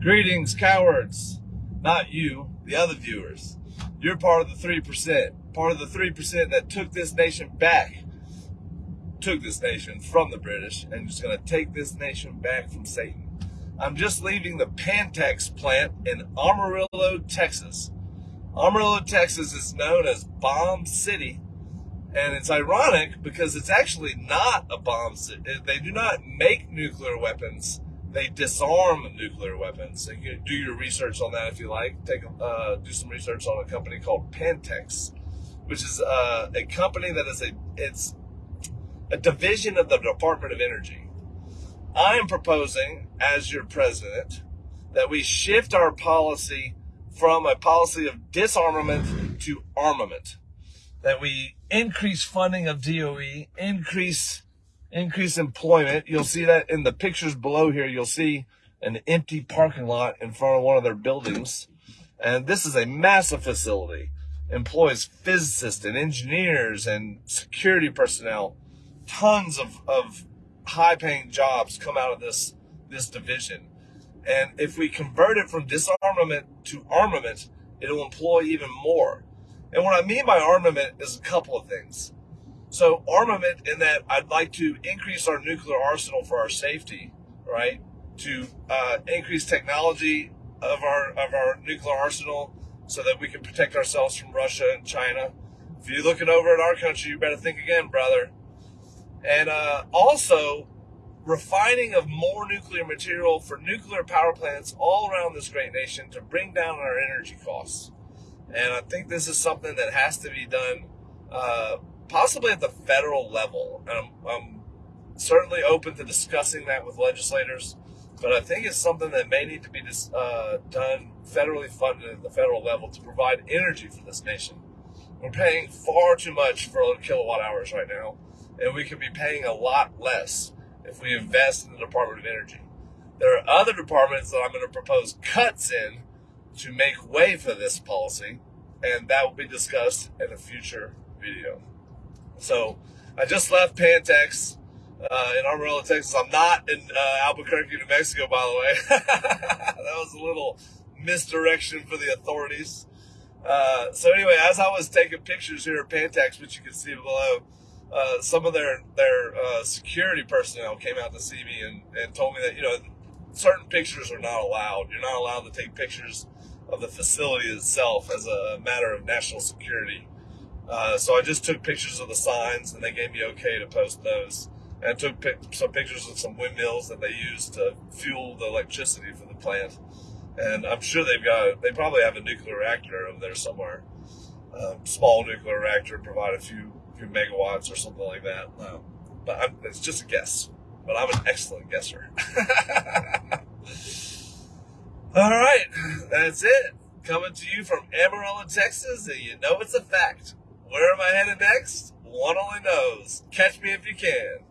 Greetings, cowards. Not you, the other viewers. You're part of the 3%, part of the 3% that took this nation back, took this nation from the British, and just going to take this nation back from Satan. I'm just leaving the Pantex plant in Amarillo, Texas. Amarillo, Texas is known as Bomb City, and it's ironic because it's actually not a bomb city. They do not make nuclear weapons they disarm nuclear weapons. So you can do your research on that if you like. Take uh, do some research on a company called Pantex, which is uh, a company that is a it's a division of the Department of Energy. I am proposing, as your president, that we shift our policy from a policy of disarmament to armament. That we increase funding of DOE, increase increase employment. You'll see that in the pictures below here. You'll see an empty parking lot in front of one of their buildings. And this is a massive facility. Employs physicists and engineers and security personnel. Tons of, of high paying jobs come out of this, this division. And if we convert it from disarmament to armament, it'll employ even more. And what I mean by armament is a couple of things. So armament in that I'd like to increase our nuclear arsenal for our safety, right? To uh, increase technology of our of our nuclear arsenal so that we can protect ourselves from Russia and China. If you're looking over at our country, you better think again, brother. And uh, also refining of more nuclear material for nuclear power plants all around this great nation to bring down our energy costs. And I think this is something that has to be done uh, possibly at the federal level. And I'm, I'm certainly open to discussing that with legislators, but I think it's something that may need to be uh, done federally funded at the federal level to provide energy for this nation. We're paying far too much for kilowatt hours right now, and we could be paying a lot less if we invest in the Department of Energy. There are other departments that I'm going to propose cuts in to make way for this policy, and that will be discussed in a future video. So I just left Pantex uh, in Amarillo, Texas. I'm not in uh, Albuquerque, New Mexico, by the way. that was a little misdirection for the authorities. Uh, so anyway, as I was taking pictures here at Pantex, which you can see below, uh, some of their their uh, security personnel came out to see me and, and told me that you know certain pictures are not allowed. You're not allowed to take pictures of the facility itself as a matter of national security. Uh, so I just took pictures of the signs and they gave me okay to post those. And I took some pictures of some windmills that they use to fuel the electricity for the plant. And I'm sure they've got, they probably have a nuclear reactor over there somewhere. Um, small nuclear reactor, provide a few, few megawatts or something like that. Um, but I'm, it's just a guess. But I'm an excellent guesser. All right, that's it. Coming to you from Amarillo, Texas, and you know it's a fact. Where am I headed next? One only knows. Catch me if you can.